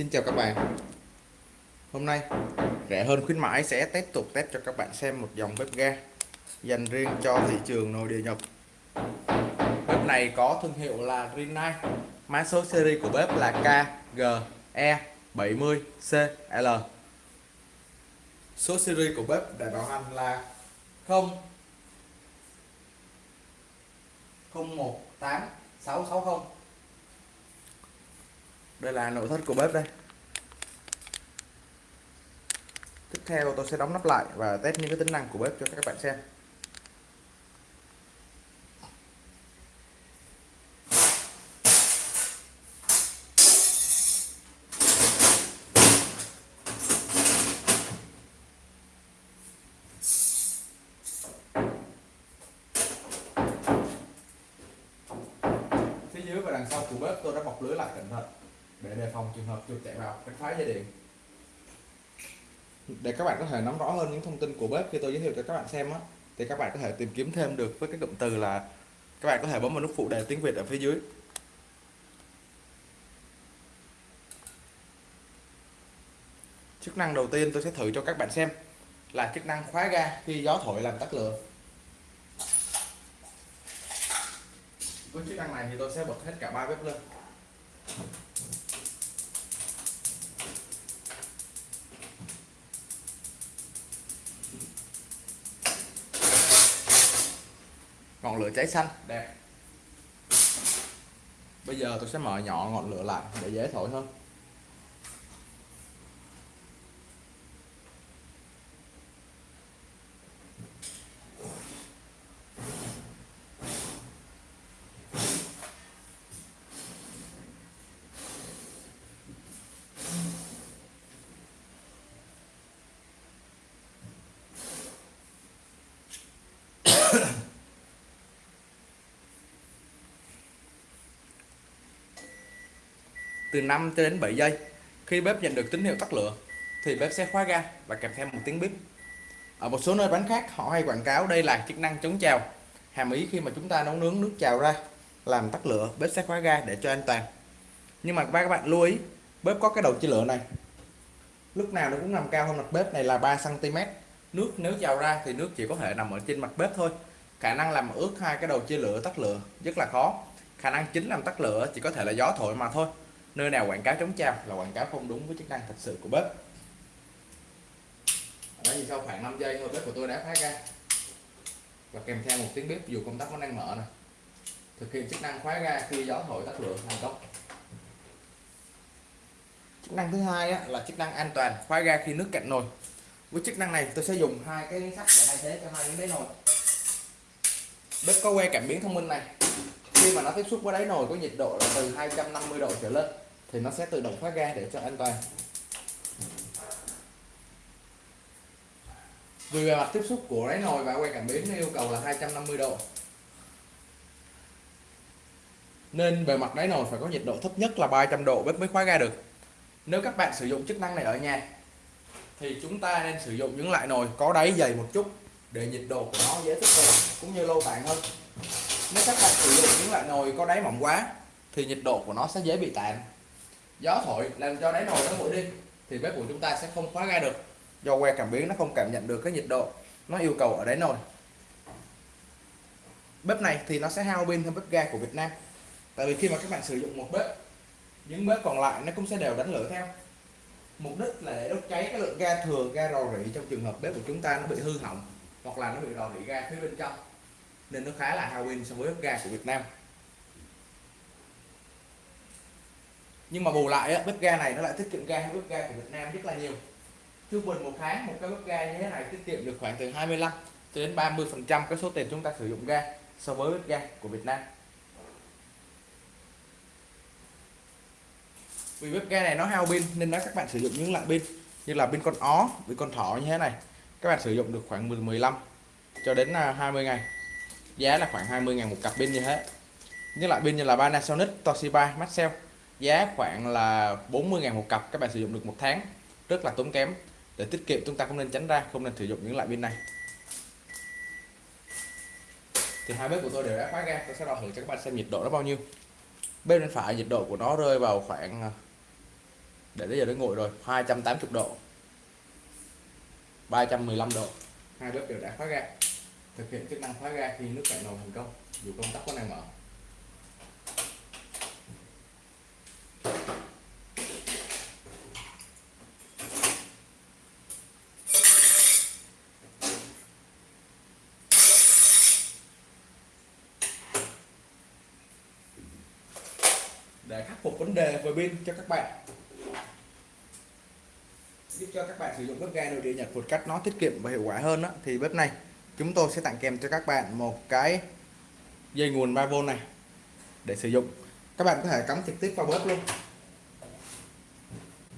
Xin chào các bạn. Hôm nay, rẻ hơn khuyến mãi sẽ tiếp tục test cho các bạn xem một dòng bếp ga dành riêng cho thị trường nội địa nhập Bếp này có thương hiệu là Rinnai. Mã số series của bếp là KGE70CL Số series của bếp để bảo hành là 0 018660 đây là nội thất của bếp đây. Tiếp theo tôi sẽ đóng nắp lại và test những cái tính năng của bếp cho các bạn xem. Phía dưới và đằng sau của bếp tôi đã bọc lưới lại cẩn thận để đề phòng trường hợp chuột chạy vào cắt phá dây điện. Để các bạn có thể nắm rõ hơn những thông tin của bếp khi tôi giới thiệu cho các bạn xem á. Thì các bạn có thể tìm kiếm thêm được với cái cụm từ là các bạn có thể bấm vào nút phụ đề tiếng Việt ở phía dưới. Chức năng đầu tiên tôi sẽ thử cho các bạn xem là chức năng khóa ga khi gió thổi làm tắt lửa. Với chức năng này thì tôi sẽ bật hết cả ba bếp lên. Ngọn lửa cháy xanh. Đẹp. Bây giờ tôi sẽ mở nhỏ ngọn lửa lại để dễ thổi hơn. Từ 5 cho đến 7 giây. Khi bếp nhận được tín hiệu tắt lửa, thì bếp sẽ khóa ga và kèm theo một tiếng bếp ở một số nơi bán khác, họ hay quảng cáo đây là chức năng chống trào. Hàm ý khi mà chúng ta nấu nướng nước trào ra, làm tắt lửa, bếp sẽ khóa ga để cho an toàn. Nhưng mà các bạn lưu ý, bếp có cái đầu chia lửa này. Lúc nào nó cũng nằm cao hơn mặt bếp này là 3 cm nước nếu trào ra thì nước chỉ có thể nằm ở trên mặt bếp thôi. Khả năng làm ướt hai cái đầu chia lửa tắt lửa rất là khó. Khả năng chính làm tắt lửa chỉ có thể là gió thổi mà thôi nơi nào quảng cáo chống chao là quảng cáo không đúng với chức năng thật sự của bếp. Đó thì sau khoảng 5 giây thôi, bếp của tôi đã phát ra. Và kèm theo một tiếng bếp, dù công tắc vẫn đang mở này thực hiện chức năng khóa ga, khi gió thổi tắt lửa, thành công. Chức năng thứ hai là chức năng an toàn, khóa ga khi nước cạn nồi. Với chức năng này, tôi sẽ dùng hai cái sắt để thay thế cho hai cái đáy nồi. Bếp có que cảm biến thông minh này khi mà nó tiếp xúc với đáy nồi có nhiệt độ là từ 250 độ trở lên, thì nó sẽ tự động khóa ga để cho an toàn. Vì bề mặt tiếp xúc của đáy nồi và que cảm biến nó yêu cầu là 250 độ. Nên bề mặt đáy nồi phải có nhiệt độ thấp nhất là 300 độ bếp mới khóa ga được. Nếu các bạn sử dụng chức năng này ở nhà, thì chúng ta nên sử dụng những loại nồi có đáy dày một chút để nhiệt độ của nó dễ tiếp cận cũng như lâu tàn hơn nếu các bạn sử dụng những loại nồi có đáy mỏng quá, thì nhiệt độ của nó sẽ dễ bị tàn. Gió thổi làm cho đáy nồi nó nguội đi, thì bếp của chúng ta sẽ không khóa ga được. Do que cảm biến nó không cảm nhận được cái nhiệt độ nó yêu cầu ở đáy nồi. Bếp này thì nó sẽ hao pin hơn bếp ga của Việt Nam. Tại vì khi mà các bạn sử dụng một bếp, những bếp còn lại nó cũng sẽ đều đánh lửa theo. Mục đích là để đốt cháy cái lượng ga thừa, ga rò rỉ trong trường hợp bếp của chúng ta nó bị hư hỏng hoặc là nó bị rò rỉ ga phía bên trong nên nó khá là hao pin so với bếp ga của Việt Nam. Nhưng mà bù lại á, bếp ga này nó lại tiết kiệm ga hơn bếp ga của Việt Nam rất là nhiều. Trung bình một tháng một cái bếp ga như thế này tiết kiệm được khoảng từ 25 cho đến 30 phần trăm cái số tiền chúng ta sử dụng ga so với bếp ga của Việt Nam. Vì bếp ga này nó hao pin nên nó các bạn sử dụng những loại pin như là pin con ó pin con thỏ như thế này. Các bạn sử dụng được khoảng 15 cho đến à, 20 ngày giá là khoảng 20 ngàn một cặp pin như thế. Những loại pin như là Panasonic Toshiba Maxell. Giá khoảng là 40 ngàn một cặp các bạn sử dụng được một tháng. Rất là tốn kém. Để tiết kiệm chúng ta không nên tránh ra không nên sử dụng những loại pin này. Thì hai bếp của tôi đều đã khóa ra, tôi sẽ đo thử cho các bạn xem nhiệt độ nó bao nhiêu. Bên bên phải nhiệt độ của nó rơi vào khoảng ờ, để tới giờ nó nguội rồi 280 độ. 315 độ. Hai bếp đều đã khóa ra thực hiện chức năng khóa ga khi nước cạn nồi thành công dù công tắc có đang mở. Để khắc phục vấn đề về pin cho các bạn. Giúp cho các bạn sử dụng bếp ga nội địa Nhật một cách nó tiết kiệm và hiệu quả hơn đó, thì bếp này chúng tôi sẽ tặng kèm cho các bạn một cái dây nguồn 3V này để sử dụng. Các bạn có thể cắm trực tiếp vào bếp luôn.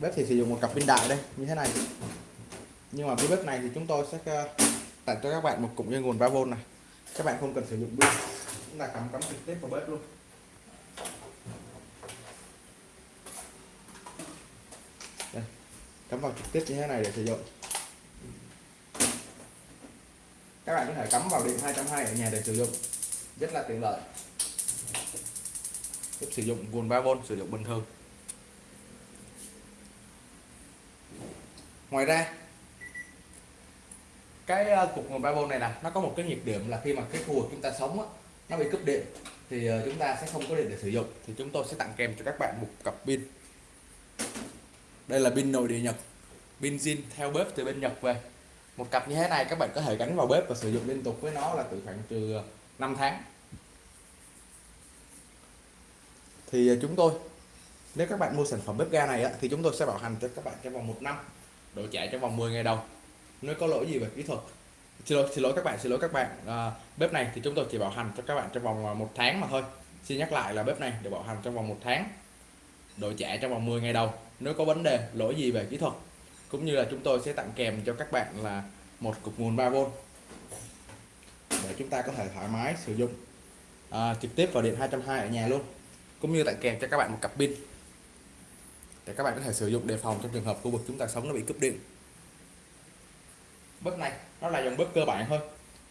Bếp thì sử dụng một cặp pin đại đây, như thế này. Nhưng mà với bếp này thì chúng tôi sẽ ờ, tặng cho các bạn một cụm dây nguồn 3V này. Các bạn không cần sử dụng pin. Chúng ta cắm cắm trực tiếp vào bếp luôn. Đây, cắm vào trực tiếp như thế này để sử dụng các bạn có thể cắm vào điện 220 ở nhà để sử dụng. Rất là tiện lợi. Tiếp sử dụng nguồn 3V sử dụng bình thường. Ngoài ra cái ờ, cục nguồn 3V này nè nó có một cái nhược điểm là khi mà cái khu vực chúng ta sống á, nó bị cúp điện thì ờ, chúng ta sẽ không có điện để sử dụng. Thì chúng tôi sẽ tặng kèm cho các bạn một cặp pin. Đây là pin nội địa Nhật. Pin zin theo bếp từ bên Nhật về một cặp như thế này các bạn có thể gắn vào bếp và sử dụng liên tục với nó là từ khoảng từ 5 tháng. Thì à, chúng tôi nếu các bạn mua sản phẩm bếp ga này á, thì chúng tôi sẽ bảo hành cho các bạn trong vòng một năm đổi trả trong vòng 10 ngày đầu. Nếu có lỗi gì về kỹ thuật? Xin lỗi xin lỗi các bạn xin lỗi các bạn. À, bếp này thì chúng tôi chỉ bảo hành cho các bạn trong vòng à, một tháng mà thôi. Xin nhắc lại là bếp này được bảo hành trong vòng một tháng đổi trả trong vòng 10 ngày đầu. Nếu có vấn đề lỗi gì về kỹ thuật cũng như là chúng tôi sẽ tặng kèm cho các bạn là một cục nguồn 3V để chúng ta có thể thoải mái sử dụng. À, trực tiếp vào điện 220 ở nhà luôn. Cũng như tặng kèm cho các bạn một cặp pin. Để các bạn có thể sử dụng đề phòng trong trường hợp khu vực chúng ta sống nó bị cúp điện. Bếp này nó là dòng bếp cơ bản thôi.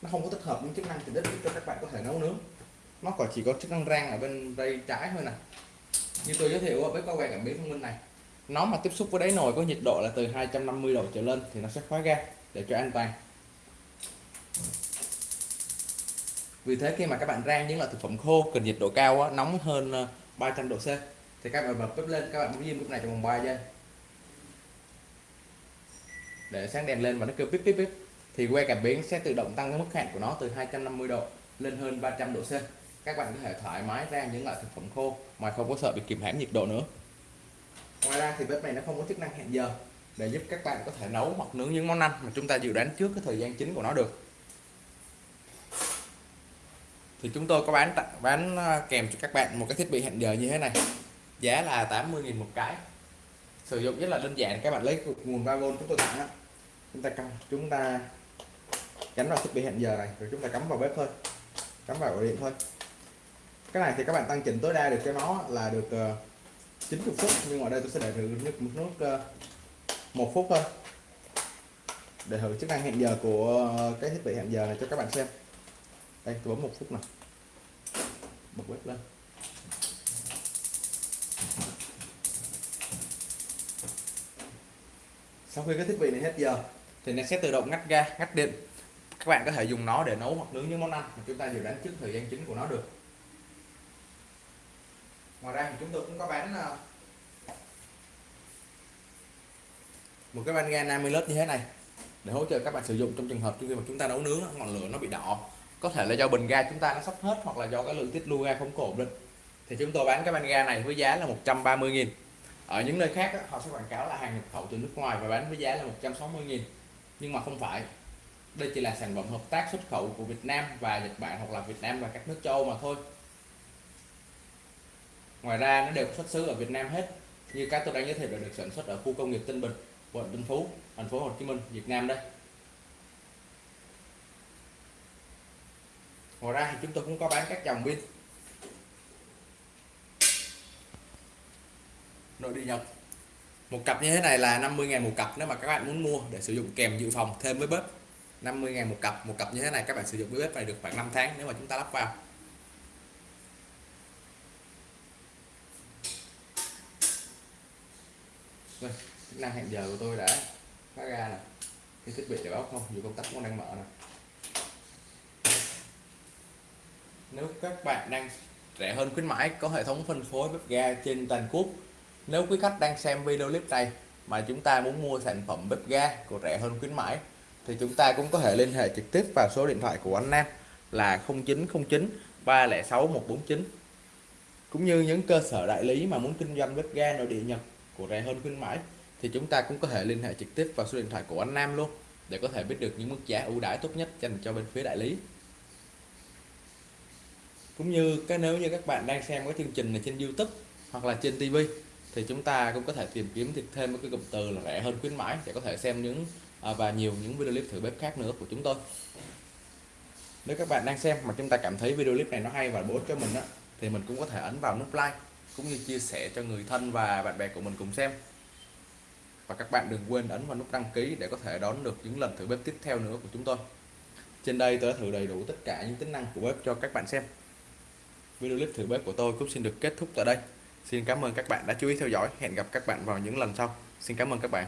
Nó không có tích hợp những chức năng tiện ích cho các bạn có thể nấu nướng. Nó còn chỉ có chức năng rang ở bên đây trái thôi nè. Như tôi giới thiệu bếp có quen cảm biến thông minh này nó mà tiếp xúc với đáy nồi có nhiệt độ là từ 250 độ trở lên thì nó sẽ khóa ga để cho an toàn. Vì thế khi mà các bạn rang những loại thực phẩm khô cần nhiệt độ cao á, nóng hơn ờ, 300 độ C thì các bạn bật bếp lên các bạn muốn diêm bếp này trong vòng 3 giây để sáng đèn lên và nó kêu bíp bíp bíp thì que cảm biến sẽ tự động tăng cái mức hạn của nó từ 250 độ lên hơn 300 độ C. Các bạn có thể thoải mái rang những loại thực phẩm khô mà không có sợ bị kìm hãm nhiệt độ nữa ngoài ra thì bếp này nó không có chức năng hẹn giờ, để giúp các bạn có thể nấu hoặc nướng những món ăn mà chúng ta dự đoán trước cái thời gian chính của nó được. Thì chúng tôi có bán bán ờ, kèm cho các bạn một cái thiết bị hẹn giờ như thế này. Giá là 80.000 một cái. Sử dụng rất là đơn giản, các bạn lấy nguồn 3V chúng tôi tặng chúng ta cắm, chúng ta gắn vào thiết bị hẹn giờ này, rồi chúng ta cắm vào bếp thôi. Cắm vào ổ điện thôi. Cái này thì các bạn tăng chỉnh tối đa được cho nó là được ờ, 90 phút, nhưng mà đây tôi sẽ để thử nước một nước ờ, một phút thôi. Để thử chức năng hẹn giờ của cái thiết bị hẹn giờ này cho các bạn xem. Đây, tôi bấm một phút nào. Bật bếp lên. Sau khi cái thiết bị này hết giờ, thì nó sẽ tự động ngắt ga, ngắt điện. Các bạn có thể dùng nó để nấu hoặc nướng những món ăn mà chúng ta dự đoán trước thời gian chính của nó được ngoài ra thì chúng tôi cũng có bán ờ, một cái van ga 50 lớp như thế này để hỗ trợ các bạn sử dụng trong trường hợp khi mà chúng ta nấu nướng, ngọn lửa nó bị đỏ. Có thể là do bình ga chúng ta nó sắp hết hoặc là do cái lượng tiết lưu ga không có ổn định. Thì chúng tôi bán cái van ga này với giá là 130.000 ở những nơi khác họ sẽ quảng cáo là hàng nhập khẩu từ nước ngoài và bán với giá là 160.000 nhưng mà không phải. Đây chỉ là sản phẩm hợp tác xuất khẩu của Việt Nam và Nhật Bản hoặc là Việt Nam và các nước châu Âu mà thôi ngoài ra nó đều xuất xứ ở Việt Nam hết. Như các tôi đang giới thiệu là được sản xuất ở khu công nghiệp Tân Bình, quận Tân Phú, thành phố Hồ Chí Minh, Việt Nam đây. Ngoài ra thì chúng tôi cũng có bán các dòng pin. Nội địa nhập một cặp như thế này là 50.000 một cặp nếu mà các bạn muốn mua để sử dụng kèm dự phòng thêm với bếp. 50.000 một cặp. Một cặp như thế này các bạn sử dụng với bếp này được khoảng 5 tháng nếu mà chúng ta lắp vào. Đây chức năng hẹn giờ của tôi đã phát ra nè. Cái thiết bị để báo không, dù công tắc cũng đang mở nè. Nếu các bạn đang rẻ hơn khuyến mãi, có hệ thống phân phối bếp ga trên toàn quốc. Nếu quý khách đang xem video clip này mà chúng ta muốn mua sản phẩm bếp ga của rẻ hơn khuyến mãi, thì chúng ta cũng có thể liên hệ trực tiếp vào số điện thoại của anh Nam là 0909 306 149 cũng như những cơ sở đại lý mà muốn kinh doanh bếp ga nội địa Nhật của rẻ hơn khuyến mãi, thì chúng ta cũng có thể liên hệ trực tiếp vào số điện thoại của anh Nam luôn, để có thể biết được những mức giá ưu đãi tốt nhất dành cho bên phía đại lý. Cũng như cái nếu như các bạn đang xem cái chương trình này trên YouTube hoặc là trên TV thì chúng ta cũng có thể tìm kiếm thêm một cái cụm từ là rẻ hơn khuyến mãi để có thể xem những à, và nhiều những video clip thử bếp khác nữa của chúng tôi. Nếu các bạn đang xem mà chúng ta cảm thấy video clip này nó hay và bổ ích cho mình á, thì mình cũng có thể ấn vào nút like cũng như chia sẻ cho người thân và bạn bè của mình cùng xem. Và các bạn đừng quên ấn vào nút đăng ký để có thể đón được những lần thử bếp tiếp theo nữa của chúng tôi. Trên đây tôi đã thử đầy đủ tất cả những tính năng của bếp cho các bạn xem. Video clip thử bếp của tôi cũng xin được kết thúc tại đây. Xin cảm ơn các bạn đã chú ý theo dõi. Hẹn gặp các bạn vào những lần sau. Xin cảm ơn các bạn.